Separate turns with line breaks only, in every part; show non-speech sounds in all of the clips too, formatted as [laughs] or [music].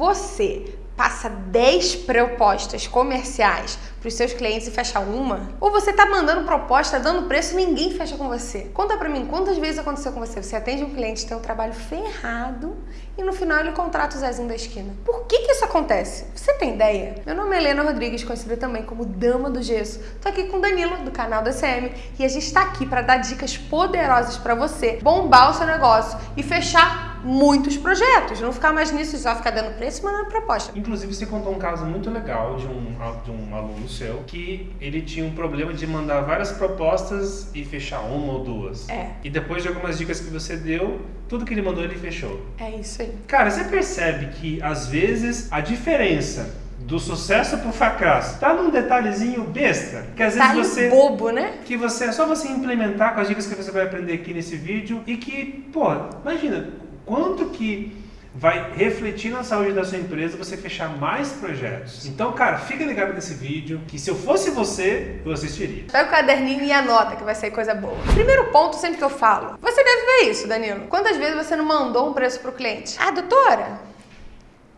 Você passa 10 propostas comerciais para os seus clientes e fecha uma? Ou você tá mandando proposta, dando preço e ninguém fecha com você? Conta para mim, quantas vezes aconteceu com você? Você atende um cliente, tem um trabalho ferrado e no final ele contrata o Zezinho da esquina. Por que que isso acontece? Você tem ideia? Meu nome é Helena Rodrigues, conhecida também como Dama do Gesso. Tô aqui com o Danilo, do canal da CM, e a gente está aqui para dar dicas poderosas para você bombar o seu negócio e fechar muitos projetos, não ficar mais nisso, só ficar dando preço e mandando proposta.
Inclusive, você contou um caso muito legal de um, de um aluno seu que ele tinha um problema de mandar várias propostas e fechar uma ou duas.
É.
E depois de algumas dicas que você deu, tudo que ele mandou ele fechou.
É isso aí.
Cara, você percebe que às vezes a diferença do sucesso pro fracasso tá num detalhezinho besta que às
Tá
vezes você
bobo, né?
que você é só você implementar com as dicas que você vai aprender aqui nesse vídeo e que, pô, imagina quanto que vai refletir na saúde da sua empresa você fechar mais projetos. Então, cara, fica ligado nesse vídeo que se eu fosse você, eu assistiria.
Pega o caderninho e anota que vai sair coisa boa. Primeiro ponto, sempre que eu falo, você deve ver isso, Danilo. Quantas vezes você não mandou um preço pro cliente? Ah, doutora,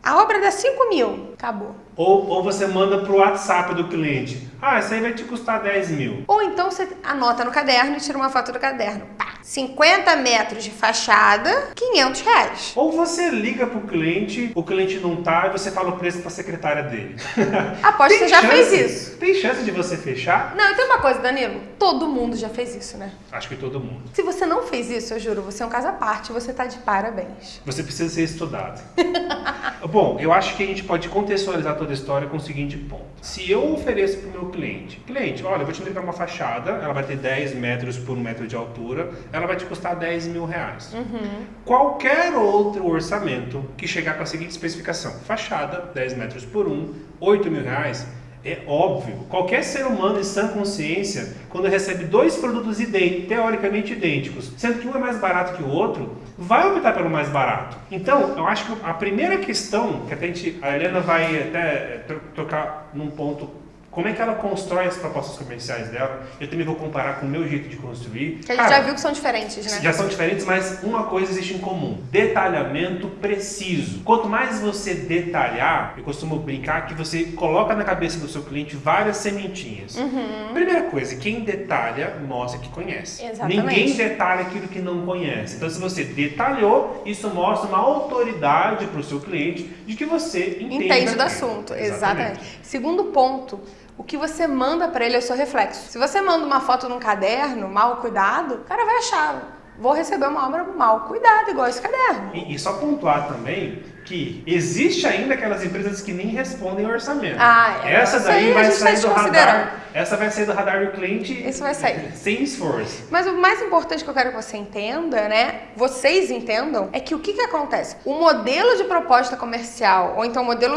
a obra dá 5 mil. Acabou.
Ou, ou você manda pro WhatsApp do cliente. Ah, isso aí vai te custar 10 mil.
Ou então você anota no caderno e tira uma foto do caderno. Pá, 50 metros de fachada, 500 reais.
Ou você liga pro cliente, o cliente não tá e você fala o preço pra secretária dele. [laughs]
Aposto que você já
chance-
fez isso.
Tem chance de você fechar?
Não, e tem uma coisa, Danilo. Todo mundo já fez isso, né?
Acho que todo mundo.
Se você não fez isso, eu juro, você é um caso à parte, você tá de parabéns.
Você precisa ser estudado. [laughs] Bom, eu acho que a gente pode contextualizar toda a história com o seguinte ponto. Se eu ofereço para o meu cliente, cliente, olha, eu vou te entregar uma fachada, ela vai ter 10 metros por um metro de altura, ela vai te custar 10 mil reais. Qualquer outro orçamento que chegar com a seguinte especificação, fachada, 10 metros por um, 8 mil reais, é óbvio, qualquer ser humano em sã consciência, quando recebe dois produtos idênticos, teoricamente idênticos, sendo que um é mais barato que o outro, vai optar pelo mais barato. Então, eu acho que a primeira questão, que a, gente, a Helena vai até eh, to- tocar num ponto, como é que ela constrói as propostas comerciais dela, eu também vou comparar com o meu jeito de construir.
Que a gente
Cara,
já viu que são diferentes, né?
já são diferentes, mas uma coisa existe em comum: detalhamento preciso. Quanto mais você detalhar, eu costumo brincar que você coloca na cabeça do seu cliente várias sementinhas. Primeira coisa, quem detalha mostra que conhece.
Exatamente.
Ninguém detalha aquilo que não conhece. Então, se você detalhou, isso mostra uma autoridade para o seu cliente de que você entende,
Entende do assunto, exatamente. Segundo ponto, o que você manda pra ele é o seu reflexo. Se você manda uma foto num caderno mal cuidado, o cara vai achar, vou receber uma obra mal cuidada, igual esse caderno.
E, e só pontuar também que existe ainda aquelas empresas que nem respondem ao orçamento.
Ah, é.
Essa daí vai sair do radar. Essa vai sair do radar do cliente
Isso vai sair. [laughs]
sem esforço.
Mas o mais importante que eu quero que você entenda, né? Vocês entendam, é que o que, que acontece? O modelo de proposta comercial, ou então o modelo,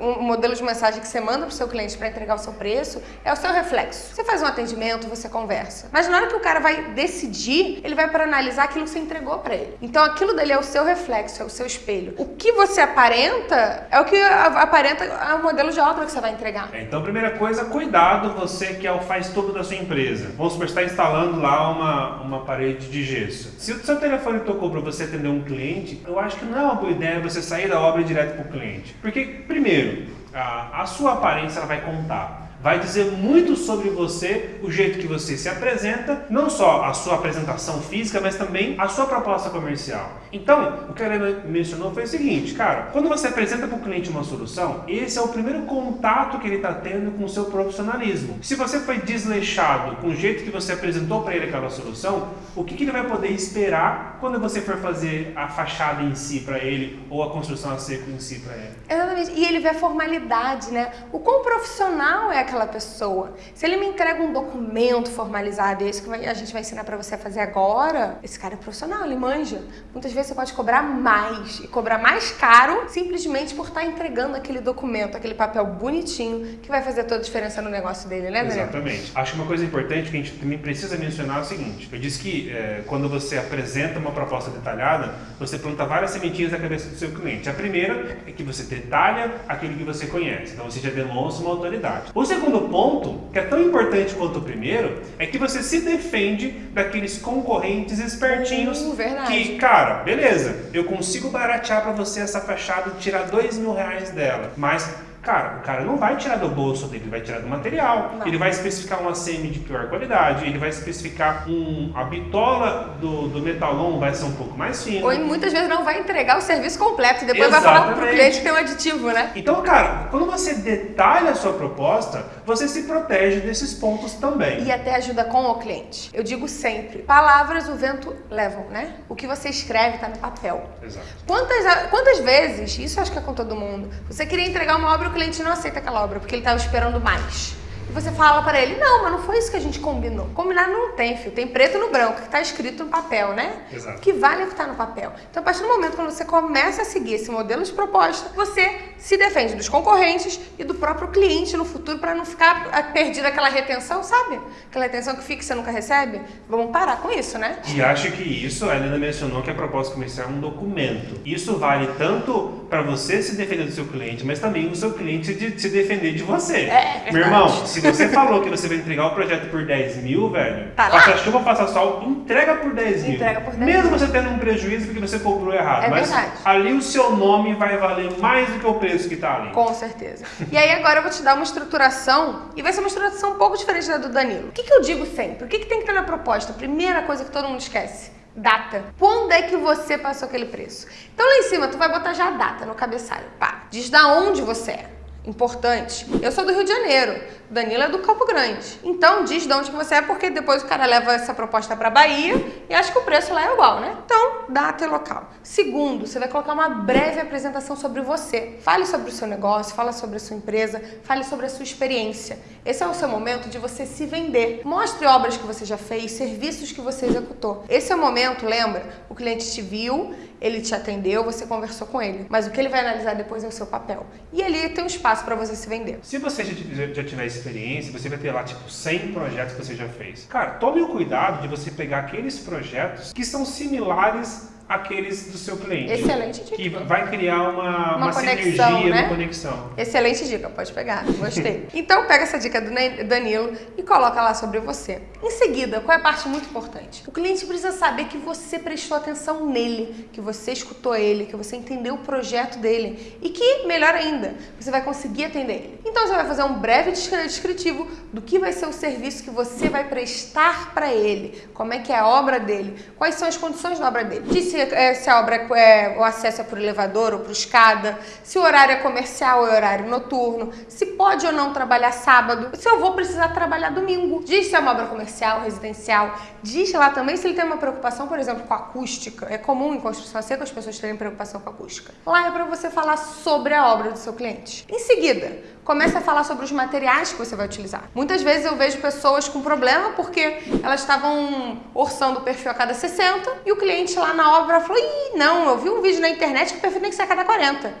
um modelo de mensagem que você manda pro seu cliente para entregar o seu preço, é o seu reflexo. Você faz um atendimento, você conversa. Mas na hora que o cara vai decidir, ele vai para analisar aquilo que você entregou para ele. Então aquilo dele é o seu reflexo, é o seu espelho. O que você aparenta é o que aparenta o modelo de obra que você vai entregar.
É, Então, primeira coisa, cuidado você que é o faz tudo da sua empresa. Vamos supor que você está instalando lá uma, uma parede de gesso. Se o seu telefone tocou para você atender um cliente, eu acho que não é uma boa ideia você sair da obra direto para o cliente. Porque, primeiro, a, a sua aparência ela vai contar. Vai dizer muito sobre você, o jeito que você se apresenta, não só a sua apresentação física, mas também a sua proposta comercial. Então, o que a Helena mencionou foi o seguinte, cara, quando você apresenta para o cliente uma solução, esse é o primeiro contato que ele está tendo com o seu profissionalismo. Se você foi desleixado com o jeito que você apresentou para ele aquela solução, o que, que ele vai poder esperar quando você for fazer a fachada em si para ele ou a construção a seco em si para ele?
Exatamente. E ele vê a formalidade, né? O quão profissional é aquela pessoa. Se ele me entrega um documento formalizado, e é que a gente vai ensinar pra você a fazer agora, esse cara é profissional, ele manja. Muitas vezes você pode cobrar mais e cobrar mais caro simplesmente por estar entregando aquele documento, aquele papel bonitinho que vai fazer toda a diferença no negócio dele, né, Daniel?
Exatamente. Acho uma coisa importante que a gente também precisa mencionar é o seguinte: eu disse que é, quando você apresenta uma proposta detalhada, você planta várias sementinhas na cabeça do seu cliente. A primeira é que você detalha aquilo que você conhece, então você já demonstra uma autoridade. O segundo segundo ponto, que é tão importante quanto o primeiro, é que você se defende daqueles concorrentes espertinhos
verdade.
que, cara, beleza, eu consigo baratear para você essa fachada e tirar dois mil reais dela, mas Cara, o cara não vai tirar do bolso dele, ele vai tirar do material.
Não.
Ele vai especificar uma semi de pior qualidade, ele vai especificar um, a bitola do, do metalon vai ser um pouco mais fina.
Ou muitas vezes não vai entregar o serviço completo e depois vai falar pro
Exatamente.
cliente que tem um aditivo, né?
Então, cara, quando você detalha a sua proposta, você se protege desses pontos também.
E até ajuda com o cliente. Eu digo sempre, palavras o vento levam, né? O que você escreve tá no papel.
Exato.
Quantas, quantas vezes, isso acho que é com todo mundo, você queria entregar uma obra o cliente não aceita aquela obra porque ele estava esperando mais. E você fala para ele, não, mas não foi isso que a gente combinou. Combinar não tem, filho. Tem preto no branco, que está escrito no papel, né?
Exato.
O que vale é o que está no papel. Então, a partir do momento quando você começa a seguir esse modelo de proposta, você se defende dos concorrentes e do próprio cliente no futuro para não ficar ah, perdido aquela retenção, sabe? Aquela retenção que fica e você nunca recebe. Vamos parar com isso, né?
E acho que isso, a Helena mencionou que a proposta comercial é um documento. Isso vale tanto para você se defender do seu cliente, mas também o seu cliente de se defender de você.
É,
Meu
verdade.
irmão, se você falou que você vai entregar o projeto por 10 mil, velho,
Tá
faça chuva, faça sol, entrega por 10 mil.
Entrega por 10
Mesmo
mil.
você tendo um prejuízo porque você cobrou errado.
É
mas
verdade.
ali o seu nome vai valer mais do que o preço que tá ali.
Com certeza. E aí agora eu vou te dar uma estruturação e vai ser uma estruturação um pouco diferente da do Danilo. O que, que eu digo sempre? O que, que tem que ter na proposta? Primeira coisa que todo mundo esquece. Data. Quando é que você passou aquele preço? Então lá em cima tu vai botar já a data no cabeçalho. Pá. Diz da onde você é. Importante. Eu sou do Rio de Janeiro. Danilo é do Campo Grande. Então diz de onde que você é, porque depois o cara leva essa proposta pra Bahia e acha que o preço lá é igual, né? Então, data e local. Segundo, você vai colocar uma breve apresentação sobre você. Fale sobre o seu negócio, fale sobre a sua empresa, fale sobre a sua experiência. Esse é o seu momento de você se vender. Mostre obras que você já fez, serviços que você executou. Esse é o momento, lembra? O cliente te viu, ele te atendeu, você conversou com ele. Mas o que ele vai analisar depois é o seu papel. E ali tem um espaço para você se vender.
Se você já, tiver experiência, você vai ter lá tipo 100 projetos que você já fez. Cara, tome o cuidado de você pegar aqueles projetos que são similares àqueles do seu cliente.
Excelente dica.
Que vai criar uma,
Uma
uma,
conexão,
sinergia,
né?
uma conexão.
Excelente dica, pode pegar, gostei. Então pega essa dica do Danilo e coloca lá sobre você. Em seguida, qual é a parte muito importante? O cliente precisa saber que você prestou atenção nele, que você escutou ele, que você entendeu o projeto dele e que, melhor ainda, você vai conseguir atender ele. Então você vai fazer um breve descri- descritivo do que vai ser o serviço que você vai prestar para ele, como é que é a obra dele, quais são as condições da obra dele. Diz se, é, se a obra é, o acesso é por elevador ou por escada, se o horário é comercial ou é horário noturno, se pode ou não trabalhar sábado, se eu vou precisar trabalhar domingo. Diz se é uma obra comercial, residencial. Diz lá também se ele tem uma preocupação, por exemplo, com acústica. É comum em construção seca as pessoas terem preocupação com acústica. Lá é para você falar sobre a obra do seu cliente. Em seguida, comece a falar sobre os materiais que você vai utilizar. Muitas vezes eu vejo pessoas com problema porque elas estavam orçando o perfil a cada 60 e o cliente lá na obra falou: Ih, não, eu vi um vídeo na internet que o perfil tem que ser a cada 40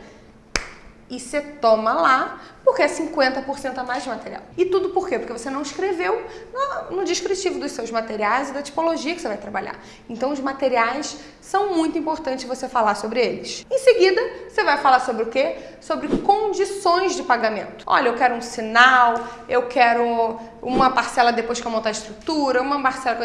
e você toma lá, porque é 50% a mais de material. E tudo por quê? Porque você não escreveu no, no descritivo dos seus materiais e da tipologia que você vai trabalhar. Então, os materiais são muito importantes você falar sobre eles. Em seguida, você vai falar sobre o quê? Sobre condições de pagamento. Olha, eu quero um sinal, eu quero uma parcela depois que eu montar a estrutura, uma parcela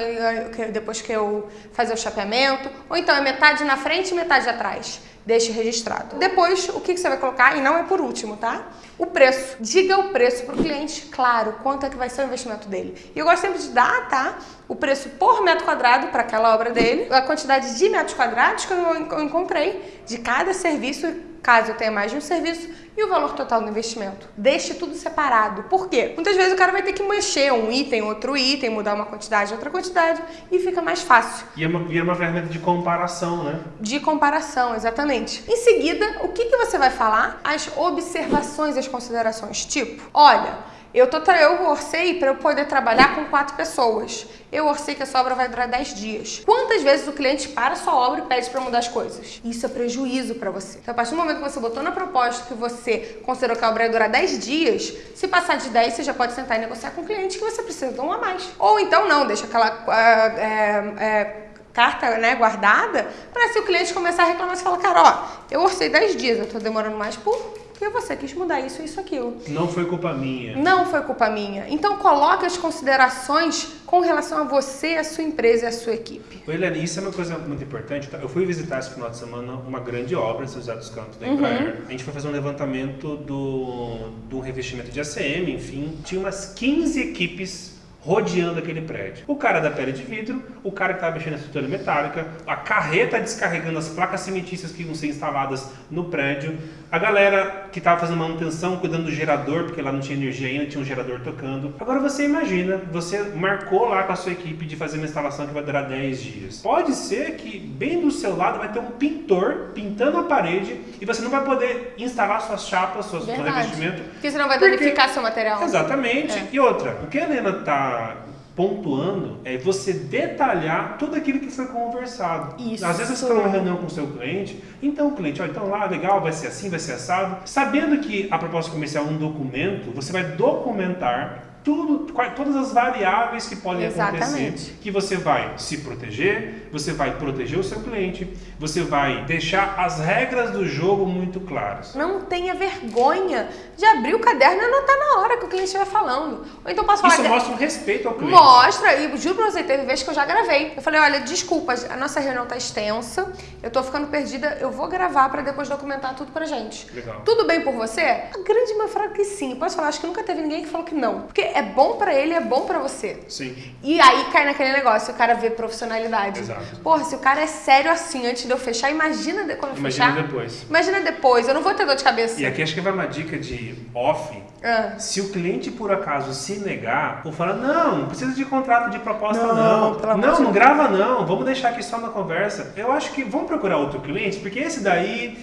depois que eu fazer o chapeamento, ou então é metade na frente e metade atrás. Deixe registrado. Depois, o que você vai colocar? E não é por último, tá? O preço. Diga o preço para o cliente, claro, quanto é que vai ser o investimento dele. E eu gosto sempre de dar, tá? O preço por metro quadrado para aquela obra dele, a quantidade de metros quadrados que eu encontrei de cada serviço, caso eu tenha mais de um serviço, e o valor total do investimento. Deixe tudo separado. Por quê? Muitas vezes o cara vai ter que mexer um item, outro item, mudar uma quantidade, outra quantidade, e fica mais fácil
E é uma, vira uma ferramenta de comparação, né?
de comparação, exatamente. Em seguida, o que, que você vai falar? As observações e as considerações. Tipo, olha, eu, tô eu orcei para eu poder trabalhar com quatro pessoas. Eu orcei que essa obra vai durar 10 dias. Quantas vezes o cliente para sua obra e pede para mudar as coisas? Isso é prejuízo para você. Então, a partir do momento que você botou na proposta que você considerou que a obra ia durar 10 dias, se passar de 10, você já pode sentar e negociar com o cliente que você precisa de um a mais. Ou então não, deixa aquela. ah, é, é, carta né, guardada para se o cliente começar a reclamar, você fala, cara, ó, eu orcei 10 dias, eu tô demorando mais por porque você quis mudar isso, isso, aquilo.
Não foi culpa minha.
Não foi culpa minha. Então coloque as considerações com relação a você, a sua empresa e a sua equipe.
Oi, Eliane, isso é uma coisa muito importante. Tá? Eu fui visitar esse final de semana uma grande obra em São José dos Campos, da Embraer. Uhum. A gente foi fazer um levantamento do, do revestimento de ACM, enfim. Tinha umas 15 equipes rodeando aquele prédio. O cara da pele de vidro, o cara que estava mexendo na estrutura metálica, a carreta descarregando as placas cimentícias que iam ser instaladas no prédio, a galera que estava fazendo manutenção, cuidando do gerador, porque lá não tinha energia ainda, tinha um gerador tocando. Agora você imagina, você marcou lá com a sua equipe de fazer uma instalação que vai durar 10 dias. Pode ser que bem do seu lado vai ter um pintor pintando a parede e você não vai poder instalar suas chapas, suas revestimentos.
Porque você não vai danificar seu material.
Exatamente. É. E outra, o que a Helena está pontuando é você detalhar tudo aquilo que foi conversado. Isso. Às vezes você está numa reunião com o seu cliente, então o cliente, ó, então lá, legal, vai ser assim, vai ser assado. Sabendo que a proposta comercial é um documento, você vai documentar tudo, todas as variáveis que podem Exatamente. acontecer. Que você vai se proteger, você vai proteger o seu cliente, você vai deixar as regras do jogo muito claras.
Não tenha vergonha de abrir o caderno e anotar na hora que o cliente estiver falando. Ou então posso falar.
Isso mostra um respeito ao cliente.
Mostra, e juro pra você, teve vezes que eu já gravei. Eu falei, olha, desculpa, a nossa reunião tá extensa, eu tô ficando perdida, eu vou gravar para depois documentar tudo pra gente.
Legal.
Tudo bem por você? A grande maioria fala que sim. Posso falar, acho que nunca teve ninguém que falou que não. Porque é bom para ele, é bom para você.
Sim.
E aí cai naquele negócio, o cara vê profissionalidade.
Exato.
Porra, se o cara é sério assim antes de eu fechar, imagina de, quando eu
imagina
fechar.
depois.
Imagina depois, eu não vou ter dor de cabeça.
E aqui acho que vai uma dica de off. Ah. Se o cliente por acaso se negar, ou falar, não, não precisa de contrato de proposta não. Não, não, não grava não, vamos deixar aqui só na conversa. Eu acho que vamos procurar outro cliente, porque esse daí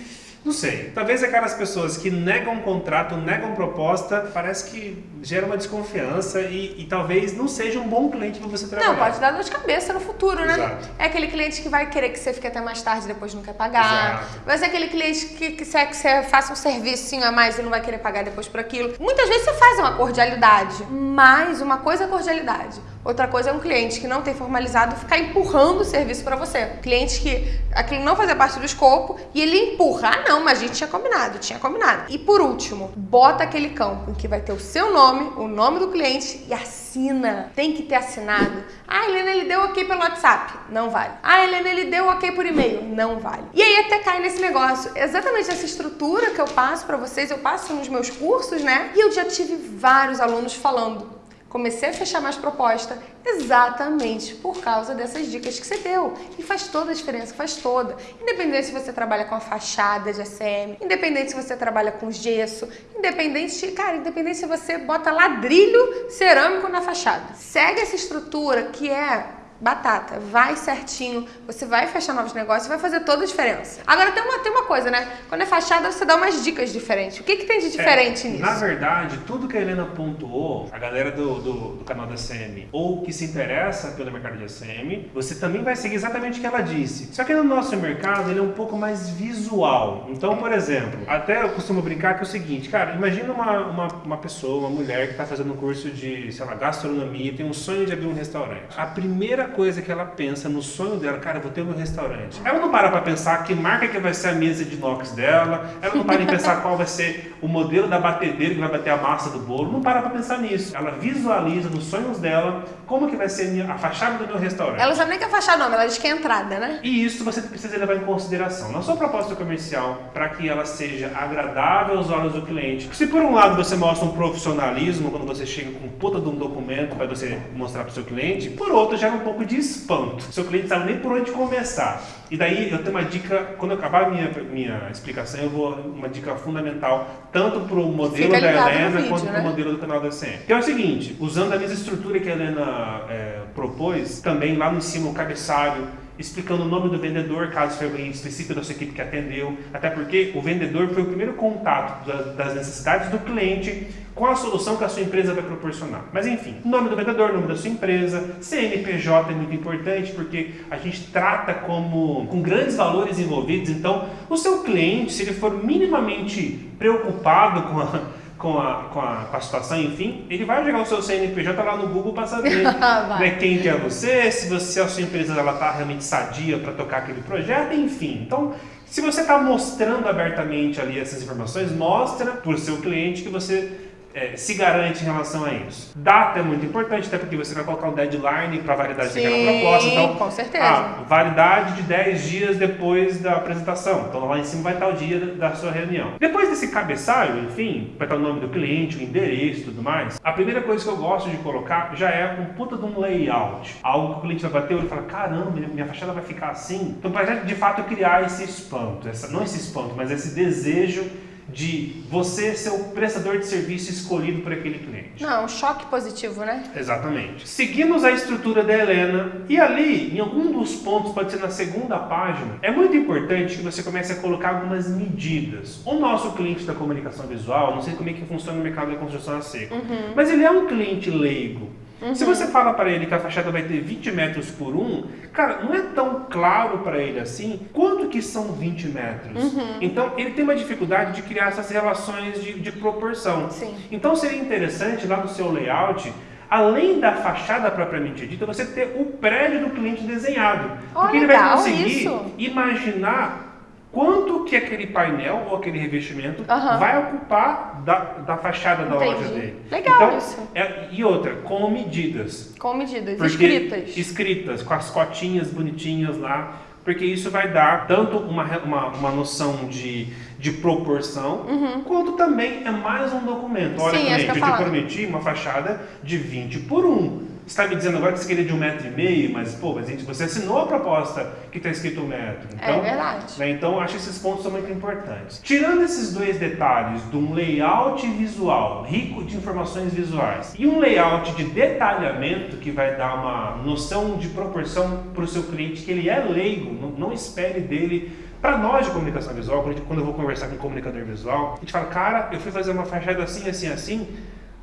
não sei. Talvez aquelas pessoas que negam contrato, negam proposta, parece que gera uma desconfiança e, e talvez não seja um bom cliente para você trabalhar.
Não, pode dar dor de cabeça no futuro, né?
Exato.
É aquele cliente que vai querer que você fique até mais tarde e depois não quer pagar.
Exato.
Vai ser aquele cliente que, que, você, que você faça um serviço a mais e não vai querer pagar depois por aquilo. Muitas vezes você faz uma cordialidade, mas uma coisa é cordialidade. Outra coisa é um cliente que não tem formalizado ficar empurrando o serviço para você. Cliente que aquilo não fazia parte do escopo e ele empurra. Ah, não, mas a gente tinha combinado, tinha combinado. E por último, bota aquele campo em que vai ter o seu nome, o nome do cliente e assina. Tem que ter assinado. Ah, Helena, ele deu ok pelo WhatsApp. Não vale. Ah, Helena, ele deu ok por e-mail. Não vale. E aí até cai nesse negócio. Exatamente essa estrutura que eu passo para vocês, eu passo nos meus cursos, né? E eu já tive vários alunos falando Comecei a fechar mais proposta exatamente por causa dessas dicas que você deu. E faz toda a diferença, faz toda. Independente se você trabalha com a fachada de ACM, independente se você trabalha com gesso, independente, cara, independente se você bota ladrilho cerâmico na fachada. Segue essa estrutura que é batata, vai certinho, você vai fechar novos negócios, vai fazer toda a diferença. Agora tem uma, tem uma coisa, né? Quando é fachada, você dá umas dicas diferentes. O que, que tem de diferente
é,
nisso?
Na verdade, tudo que a Helena pontuou, a galera do, do, do, canal da CM, ou que se interessa pelo mercado de ACM, você também vai seguir exatamente o que ela disse. Só que no nosso mercado, ele é um pouco mais visual. Então, por exemplo, até eu costumo brincar que é o seguinte, cara, imagina uma, uma, uma pessoa, uma mulher que está fazendo um curso de, sei lá, gastronomia, tem um sonho de abrir um restaurante. A primeira coisa que ela pensa no sonho dela, cara, vou ter meu restaurante. Ela não para para pensar que marca que vai ser a mesa de inox dela, ela não para em pensar qual vai ser o modelo da batedeira que vai bater a massa do bolo, não para para pensar nisso. Ela visualiza nos sonhos dela como que vai ser a fachada do meu restaurante.
Ela sabe nem que é fachada não, ela diz que é entrada, né?
E isso você precisa levar em consideração na sua proposta comercial para que ela seja agradável aos olhos do cliente. Se por um lado você mostra um profissionalismo quando você chega com puta de um documento para você mostrar para o seu cliente, por outro gera um pouco de espanto. Seu cliente sabe nem por onde começar. E daí eu tenho uma dica, quando eu acabar a minha, minha explicação, eu vou uma dica fundamental, tanto para o modelo da Helena vídeo, quanto né? para o modelo do canal da CM. Que é o seguinte, usando a mesma estrutura que a Helena é, propôs, também lá no cima o cabeçalho, explicando o nome do vendedor, caso foi alguém específico da sua equipe que atendeu, até porque o vendedor foi o primeiro contato das necessidades do cliente com a solução que a sua empresa vai proporcionar. Mas enfim, nome do vendedor, nome da sua empresa, CNPJ é muito importante porque a gente trata como com grandes valores envolvidos, então o seu cliente, se ele for minimamente preocupado com a com a, com a, situação, enfim, ele vai jogar o seu CNPJ lá no Google para saber [laughs] né, quem que é você, se, você, se a sua empresa está realmente sadia para tocar aquele projeto, enfim. Então, Se você está mostrando abertamente ali essas informações, mostra para o seu cliente que você é, se garante em relação a isso. Data é muito importante, até porque você vai colocar um deadline para a validade Sim, daquela proposta. Então,
com certeza.
Ah, validade de 10 dias depois da apresentação. Então lá em cima vai estar o dia da sua reunião. Depois desse cabeçalho, enfim, vai estar o nome do cliente, o endereço e tudo mais, a primeira coisa que eu gosto de colocar já é um puta de um layout. Algo que o cliente vai bater e fala, caramba, minha fachada vai ficar assim. Então, para de fato criar esse espanto, essa, não esse espanto, mas esse desejo de você ser o prestador de serviço escolhido por aquele cliente.
Não, um choque positivo, né?
Exatamente. Seguimos a estrutura da Helena e ali, em algum dos pontos, pode ser na segunda página, é muito importante que você comece a colocar algumas medidas. O nosso cliente da comunicação visual, não sei como é que funciona no mercado da construção a seco, uhum. mas ele é um cliente leigo. Uhum. Se você fala para ele que a fachada vai ter 20 metros por um, cara, não é tão claro para ele assim quanto que são 20 metros. Uhum. Então, ele tem uma dificuldade de criar essas relações de, de proporção.
Sim.
Então, seria interessante lá no seu layout além da fachada propriamente dita, você ter o prédio do cliente desenhado.
Oh,
porque
ele
vai conseguir
isso.
imaginar quanto que aquele painel ou aquele revestimento uhum. vai ocupar da, da fachada da
Entendi.
loja dele.
Legal então, isso.
É, e outra, com medidas.
Com medidas, escritas.
Escritas, com as cotinhas bonitinhas lá, porque isso vai dar tanto uma, uma, uma noção de, de proporção, uhum. quanto também é mais um documento. Olha,
Sim,
cliente,
eu,
eu te prometi uma fachada de 20 por 1 está me dizendo agora que você queria de um metro e meio, mas pô, mas gente, você assinou a proposta que está escrito um metro.
É então,
é
verdade.
Né, então acho que esses pontos são muito importantes. Tirando esses dois detalhes de um layout visual rico de informações visuais e um layout de detalhamento que vai dar uma noção de proporção para o seu cliente que ele é leigo, não, não espere dele para nós de comunicação visual, quando eu vou conversar com um comunicador visual, a gente fala, cara, eu fui fazer uma fachada assim, assim, assim,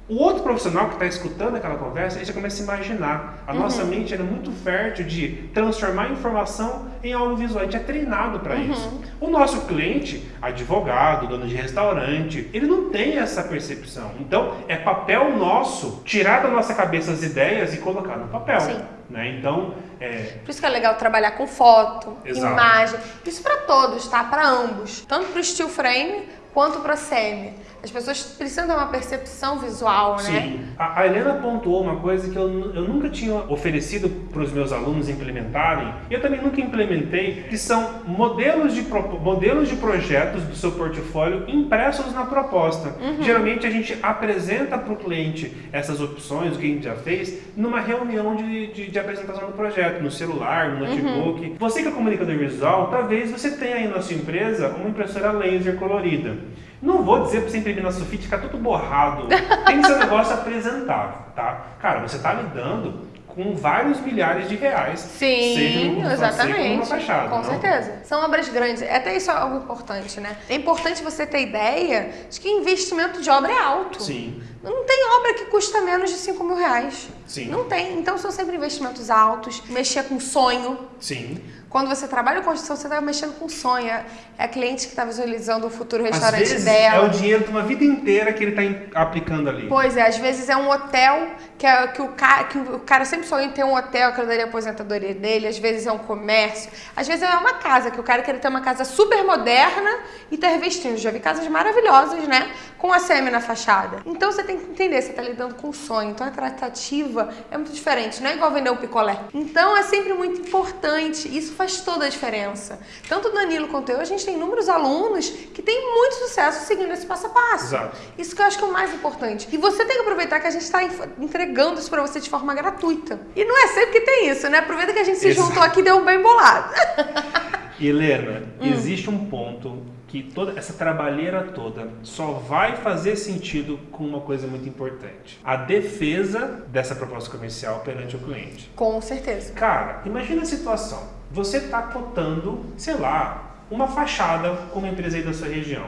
o outro profissional que está escutando aquela conversa, ele já começa a imaginar. A uhum. nossa mente é muito fértil de transformar informação em algo visual. A gente é treinado para uhum. isso. O nosso cliente, advogado, dono de restaurante, ele não tem essa percepção. Então, é papel nosso tirar da nossa cabeça as ideias e colocar no papel.
Sim.
Né? Então,
é... Por isso que é legal trabalhar com foto,
Exato.
imagem. Isso para todos, tá? Para ambos. Tanto para o steel frame quanto para semi. As pessoas precisam ter uma percepção visual, né?
Sim. A, a Helena pontuou uma coisa que eu, eu nunca tinha oferecido para os meus alunos implementarem, e eu também nunca implementei, que são modelos de, modelos de projetos do seu portfólio impressos na proposta. Uhum. Geralmente a gente apresenta para o cliente essas opções, o que a gente já fez, numa reunião de, de, de apresentação do projeto, no celular, no notebook. Uhum. Você que é comunicador visual, talvez você tenha aí na sua empresa uma impressora laser colorida. Não vou dizer para você imprimir na sulfite ficar tudo borrado. Tem que ser um [laughs] negócio apresentável, tá? Cara, você está lidando com vários milhares de reais.
Sim, seja exatamente.
Uma fachada,
com
não?
certeza. São obras grandes. Até isso é algo importante, né? É importante você ter ideia de que investimento de obra é alto.
Sim.
Não tem obra que custa menos de 5 mil reais.
Sim.
Não tem. Então são sempre investimentos altos. Mexer com sonho.
Sim.
Quando você trabalha com construção, você está mexendo com sonho. É a cliente que está visualizando o futuro restaurante
às vezes
dela.
É o dinheiro de uma vida inteira que ele está aplicando ali.
Pois é, às vezes é um hotel que, é, que, o, cara, que o cara sempre sonha em ter um hotel, que daria a aposentadoria dele, às vezes é um comércio, às vezes é uma casa, que o cara quer ter uma casa super moderna e tá revestindo. Já vi casas maravilhosas, né? Com a semi na fachada. Então você tem que entender, você está lidando com o sonho. Então a tratativa é muito diferente, não é igual vender um picolé. Então é sempre muito importante. Isso faz toda a diferença. Tanto o Danilo quanto eu, a gente tem inúmeros alunos que têm muito sucesso seguindo esse passo a passo.
Exato.
Isso que eu acho que é o mais importante. E você tem que aproveitar que a gente está entregando isso para você de forma gratuita. E não é sempre que tem isso, né? Aproveita que a gente se Exato. juntou aqui e deu um bem bolado. [laughs]
Helena, hum. existe um ponto que toda essa trabalheira toda só vai fazer sentido com uma coisa muito importante: a defesa dessa proposta comercial perante o cliente.
Com certeza.
Cara, imagina a situação. Você está cotando, sei lá, uma fachada com uma empresa aí da sua região.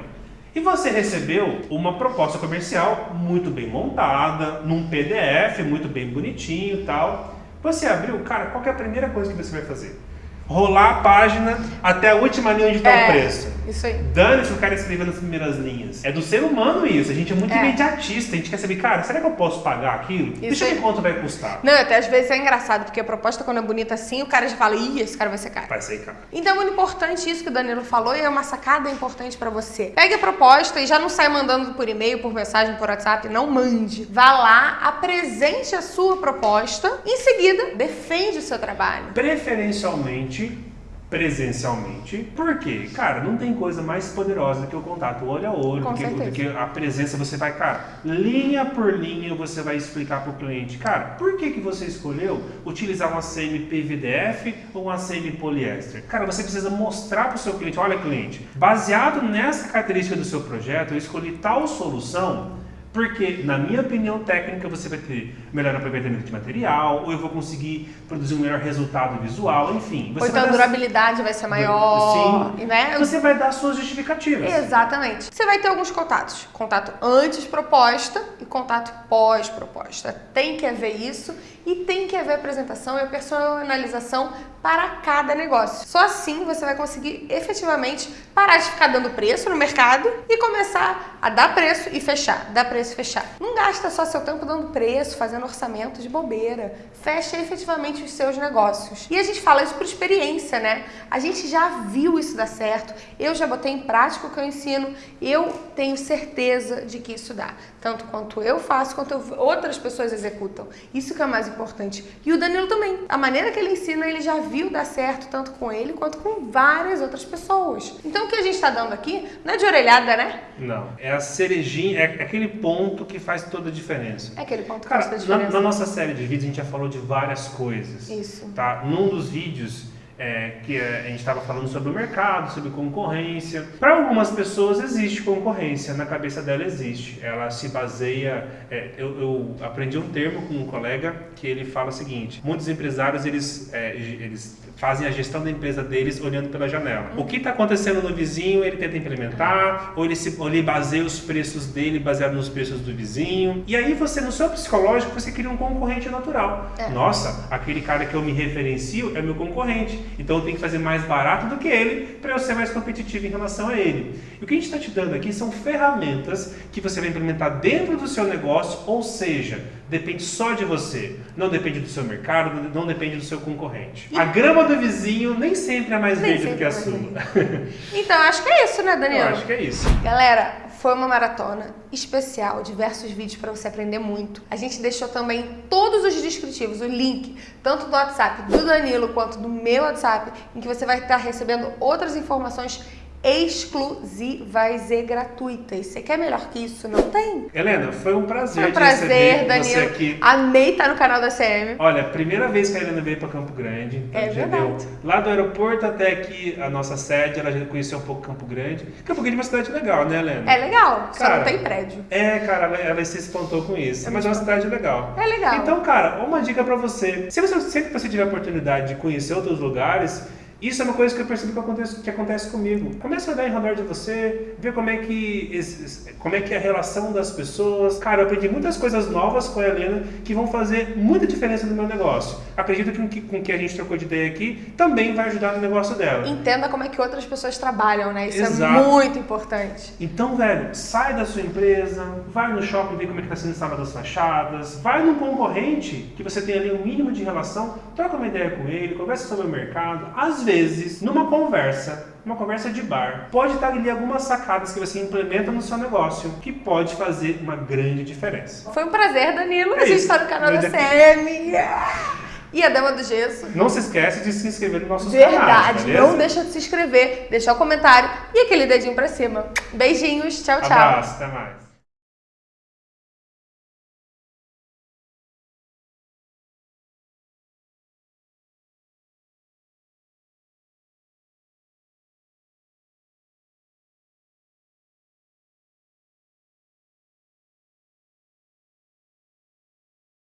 E você recebeu uma proposta comercial muito bem montada, num PDF muito bem bonitinho e tal. Você abriu, cara, qual é a primeira coisa que você vai fazer? Rolar a página até a última linha onde está
é,
o preço.
Isso aí.
Dane-se o cara escrever nas primeiras linhas. É do ser humano isso. A gente é muito é. imediatista. A gente quer saber, cara, será que eu posso pagar aquilo? Isso Deixa eu ver quanto vai custar.
Não, até às vezes é engraçado. Porque a proposta, quando é bonita assim, o cara já fala, ih, esse cara vai ser caro.
Vai ser caro.
Então é muito importante isso que o Danilo falou e é uma sacada importante para você. Pegue a proposta e já não sai mandando por e-mail, por mensagem, por WhatsApp, não mande. Vá lá, apresente a sua proposta, em seguida, defende o seu trabalho.
Preferencialmente presencialmente. Por quê? Cara, não tem coisa mais poderosa do que o contato olho a olho, do que, do que, a presença. Você vai, cara, linha por linha você vai explicar para o cliente. Cara, por que, que você escolheu utilizar uma CMP VDF ou uma CM poliéster? Cara, você precisa mostrar para o seu cliente, olha cliente, baseado nessa característica do seu projeto, eu escolhi tal solução porque, na minha opinião técnica, você vai ter melhor aproveitamento de material, ou eu vou conseguir produzir um melhor resultado visual, enfim.
ou então a durabilidade vai ser maior,
Sim. né? Você vai dar suas justificativas.
Exatamente. Você vai ter alguns contatos. Contato antes proposta e contato pós proposta. Tem que haver isso e tem que haver apresentação e a personalização para cada negócio. Só assim você vai conseguir efetivamente parar de ficar dando preço no mercado e começar a dar preço e fechar, dar preço e fechar. Não gasta só seu tempo dando preço, fazendo orçamento de bobeira. Fecha efetivamente os seus negócios. E a gente fala isso por experiência, né? A gente já viu isso dar certo. Eu já botei em prática o que eu ensino. Eu tenho certeza de que isso dá. Tanto quanto eu faço, quanto outras pessoas executam. Isso que é mais importante. E o Danilo também. A maneira que ele ensina, ele já viu dar certo tanto com ele quanto com várias outras pessoas. Então o que a gente está dando aqui não é de orelhada, né?
Não. É a cerejinha, é aquele ponto que faz toda a diferença.
É aquele ponto que
Cara,
faz toda a diferença.
Na, na nossa série de vídeos a gente já falou de várias coisas.
Isso.
Tá? Num dos vídeos é, que a gente estava falando sobre o mercado, sobre concorrência. Para algumas pessoas existe concorrência, na cabeça dela existe. Ela se baseia. É, eu, eu, aprendi um termo com um colega que ele fala o seguinte: muitos empresários eles, é, eles fazem a gestão da empresa deles olhando pela janela. O que está acontecendo no vizinho ele tenta implementar, ou ele, se, ou ele baseia os preços dele baseado nos preços do vizinho. E aí você, no seu psicológico, você cria um concorrente natural.
É.
Nossa, aquele cara que eu me referencio é meu concorrente. Então eu tenho que fazer mais barato do que ele para eu ser mais competitivo em relação a ele. E o que a gente está te dando aqui são ferramentas que você vai implementar dentro do seu negócio, ou seja, depende só de você. Não depende do seu mercado, não depende do seu concorrente. A grama do vizinho nem sempre é mais
nem
verde do que a sua.
Então, acho que é isso, né, Daniel?
Eu acho que é isso.
Galera, foi uma maratona especial, diversos vídeos para você aprender muito. A gente deixou também todos os descritivos, o link, tanto do WhatsApp do Danilo quanto do meu WhatsApp, em que você vai estar recebendo outras informações exclusivas e gratuitas. Você quer melhor que isso? Não tem?
Helena, foi um prazer,
foi um prazer
Danilo.
Você aqui. Amei estar no canal da CM.
Olha, primeira vez que a Helena veio para Campo Grande.
Então é verdade. Deu,
lá do aeroporto até aqui, a nossa sede, ela já conheceu um pouco Campo Grande. Campo Grande é uma cidade legal, né, Helena?
É legal, só cara, não tem prédio.
É, cara, ela, ela se espantou com isso. É mas é uma cidade legal.
É legal.
Então, cara, uma dica para você. Se você sempre você tiver a oportunidade de conhecer outros lugares, isso é uma coisa que eu percebo que acontece, que acontece comigo. Começa a olhar em redor de você, ver como é, que, como é que é a relação das pessoas. Cara, eu aprendi muitas coisas novas com a Helena que vão fazer muita diferença no meu negócio. Acredito que com o que a gente trocou de ideia aqui também vai ajudar no negócio dela.
Entenda como é que outras pessoas trabalham, né? Isso é Exato. é muito importante.
Então, velho, sai da sua empresa, vai no shopping ver como é que está sendo instalado as fachadas, vai num concorrente que você tem ali um mínimo de relação, troca uma ideia com ele, conversa sobre o mercado. Às vezes vezes, numa conversa, uma conversa de bar, pode estar ali algumas sacadas que você implementa no seu negócio que pode fazer uma grande diferença.
Foi um prazer, Danilo. É a gente está no canal da CM. E a Dama do Gesso.
Não se esquece de se inscrever no nosso
Verdade, canais, Verdade, não deixa de se inscrever, deixar o comentário e aquele dedinho pra cima. Beijinhos, tchau, tchau.
Abraço, até mais.